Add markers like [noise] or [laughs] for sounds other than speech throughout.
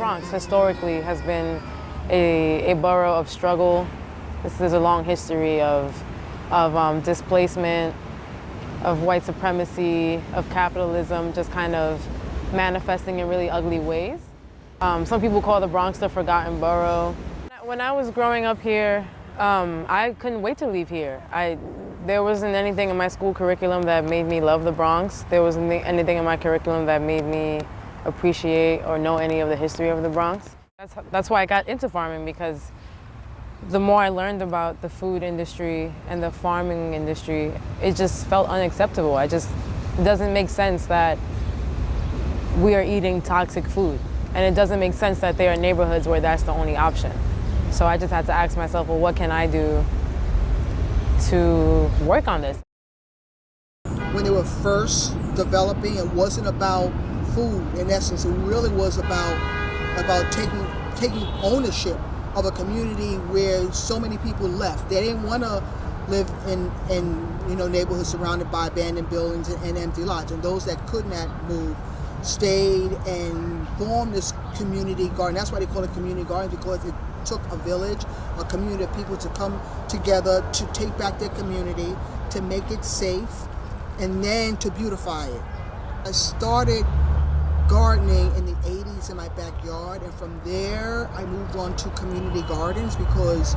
Bronx historically has been a, a borough of struggle. This is a long history of, of um, displacement, of white supremacy, of capitalism, just kind of manifesting in really ugly ways. Um, some people call the Bronx the forgotten borough. When I was growing up here, um, I couldn't wait to leave here. I, there wasn't anything in my school curriculum that made me love the Bronx. There wasn't anything in my curriculum that made me appreciate or know any of the history of the Bronx. That's, that's why I got into farming because the more I learned about the food industry and the farming industry, it just felt unacceptable. I just, it doesn't make sense that we are eating toxic food. And it doesn't make sense that there are neighborhoods where that's the only option. So I just had to ask myself, well, what can I do to work on this? When they were first developing, it wasn't about food in essence. It really was about about taking taking ownership of a community where so many people left. They didn't want to live in, in you know neighborhoods surrounded by abandoned buildings and, and empty lots. And those that could not move stayed and formed this community garden. That's why they call it community garden because it took a village, a community of people to come together to take back their community, to make it safe, and then to beautify it. I started gardening in the 80s in my backyard and from there I moved on to community gardens because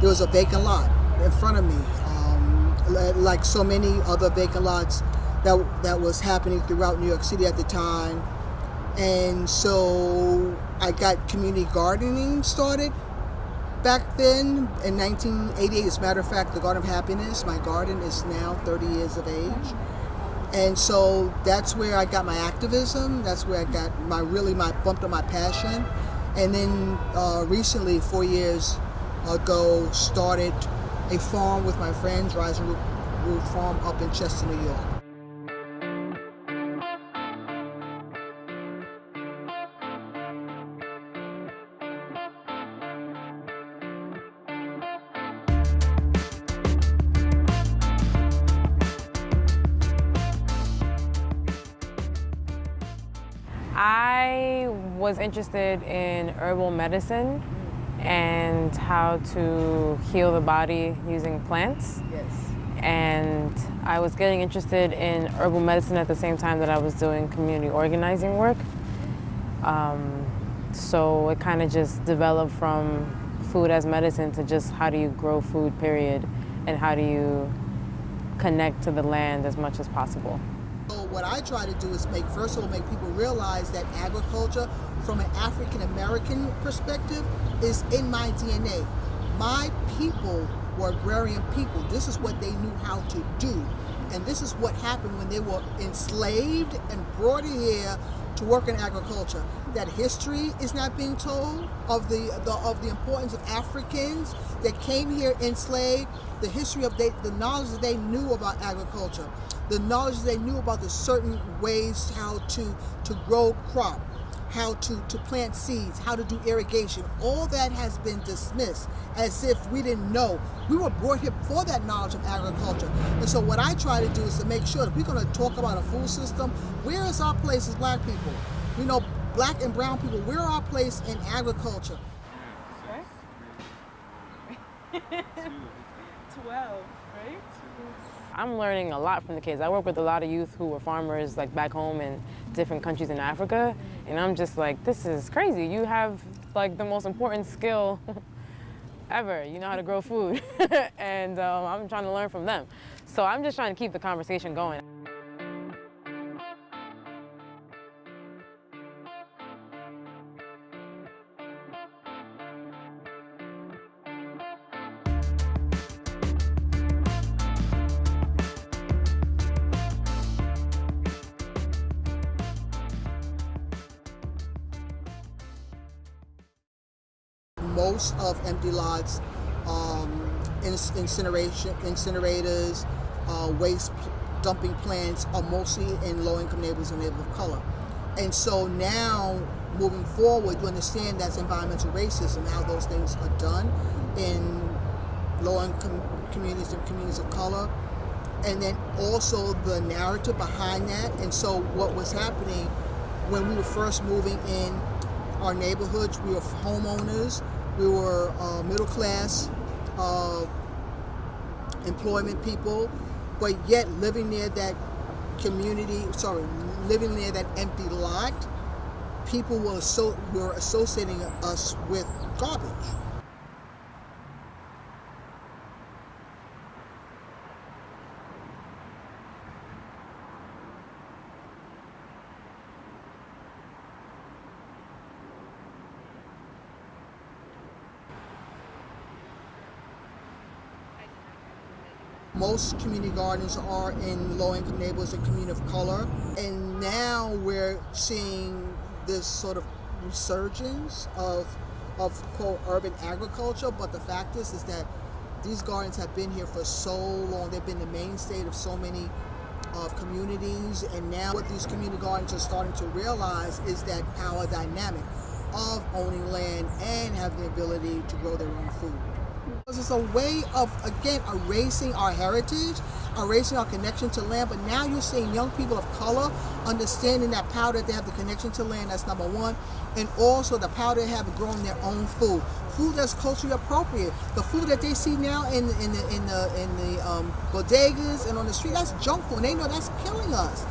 there was a vacant lot in front of me. Um, like so many other vacant lots that, that was happening throughout New York City at the time. And so I got community gardening started back then in 1988 as a matter of fact the Garden of Happiness my garden is now 30 years of age and so that's where I got my activism. That's where I got my really my bumped up my passion. And then uh, recently, four years ago, started a farm with my friends, Rising Root Farm up in Chester, New York. I was interested in herbal medicine and how to heal the body using plants. Yes. And I was getting interested in herbal medicine at the same time that I was doing community organizing work. Um, so it kind of just developed from food as medicine to just how do you grow food, period, and how do you connect to the land as much as possible. What I try to do is make, first of all, make people realize that agriculture from an African American perspective is in my DNA. My people were agrarian people. This is what they knew how to do. And this is what happened when they were enslaved and brought here to work in agriculture. That history is not being told of the, the of the importance of Africans that came here enslaved, the history of they, the knowledge that they knew about agriculture the knowledge they knew about the certain ways how to, to grow crop, how to, to plant seeds, how to do irrigation. All that has been dismissed as if we didn't know. We were brought here for that knowledge of agriculture. And so what I try to do is to make sure that we're going to talk about a food system, where is our place as black people? You know, black and brown people, where our place in agriculture? [laughs] 12, right? I'm learning a lot from the kids. I work with a lot of youth who are farmers like back home in different countries in Africa. And I'm just like, this is crazy. You have like the most important skill [laughs] ever. You know how to grow food. [laughs] and um, I'm trying to learn from them. So I'm just trying to keep the conversation going. Most of empty lots, um, incineration, incinerators, uh, waste dumping plants are mostly in low-income neighborhoods and neighborhoods of color. And so now, moving forward, you understand that's environmental racism, how those things are done in low-income communities and communities of color. And then also the narrative behind that. And so what was happening when we were first moving in our neighborhoods. We were homeowners. We were uh, middle class uh, employment people, but yet living near that community. Sorry, living near that empty lot. People were were associating us with garbage. Most community gardens are in low-income neighborhoods and community of color. And now we're seeing this sort of resurgence of, of quote, urban agriculture. But the fact is, is that these gardens have been here for so long. They've been the mainstay of so many of communities. And now what these community gardens are starting to realize is that power dynamic of owning land and having the ability to grow their own food. It's a way of, again, erasing our heritage, erasing our connection to land, but now you're seeing young people of color understanding that power that they have the connection to land, that's number one, and also the power they have growing their own food. Food that's culturally appropriate. The food that they see now in, in the, in the, in the um, bodegas and on the street, that's junk food, and they know that's killing us.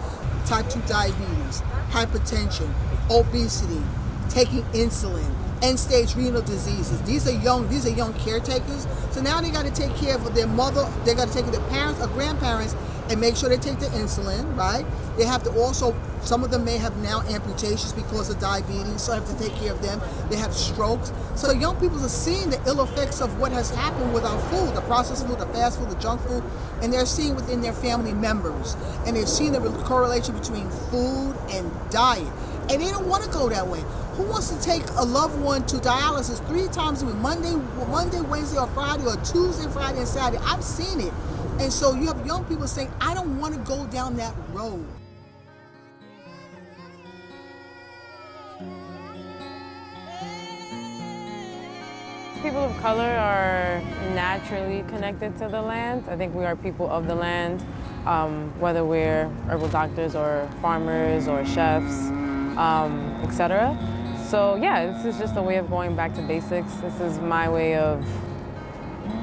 Type 2 diabetes, hypertension, obesity, taking insulin, end-stage renal diseases. These are young, these are young caretakers. So now they got to take care of their mother, they got to take care of their parents or grandparents and make sure they take the insulin, right? They have to also, some of them may have now amputations because of diabetes, so I have to take care of them. They have strokes. So young people are seeing the ill effects of what has happened with our food, the processed food, the fast food, the junk food, and they're seeing within their family members. And they're seeing the correlation between food and diet. And they don't want to go that way. Who wants to take a loved one to dialysis three times a week, Monday, Monday, Wednesday, or Friday, or Tuesday, Friday, and Saturday? I've seen it. And so you have young people saying, I don't want to go down that road. People of color are naturally connected to the land. I think we are people of the land, um, whether we're herbal doctors or farmers or chefs, um, etc. So yeah, this is just a way of going back to basics. This is my way of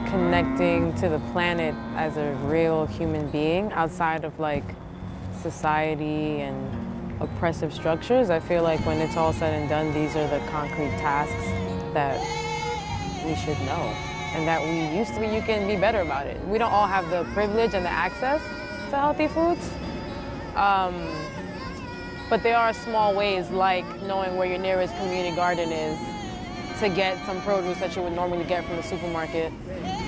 connecting to the planet as a real human being outside of like society and oppressive structures. I feel like when it's all said and done, these are the concrete tasks that we should know and that we used to be, you can be better about it. We don't all have the privilege and the access to healthy foods. Um, but there are small ways like knowing where your nearest community garden is to get some produce that you would normally get from the supermarket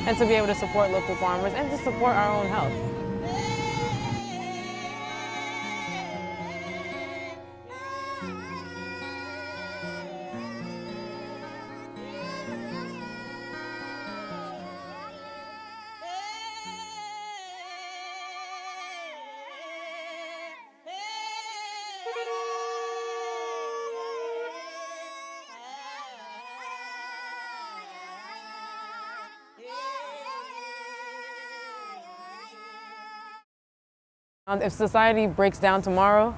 and to be able to support local farmers and to support our own health. Um, if society breaks down tomorrow,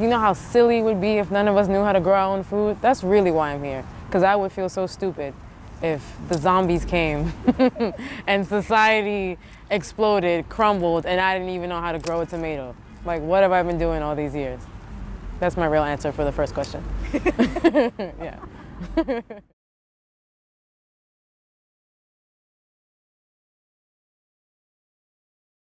you know how silly it would be if none of us knew how to grow our own food? That's really why I'm here. Because I would feel so stupid if the zombies came [laughs] and society exploded, crumbled, and I didn't even know how to grow a tomato. Like, what have I been doing all these years? That's my real answer for the first question. [laughs] yeah. [laughs]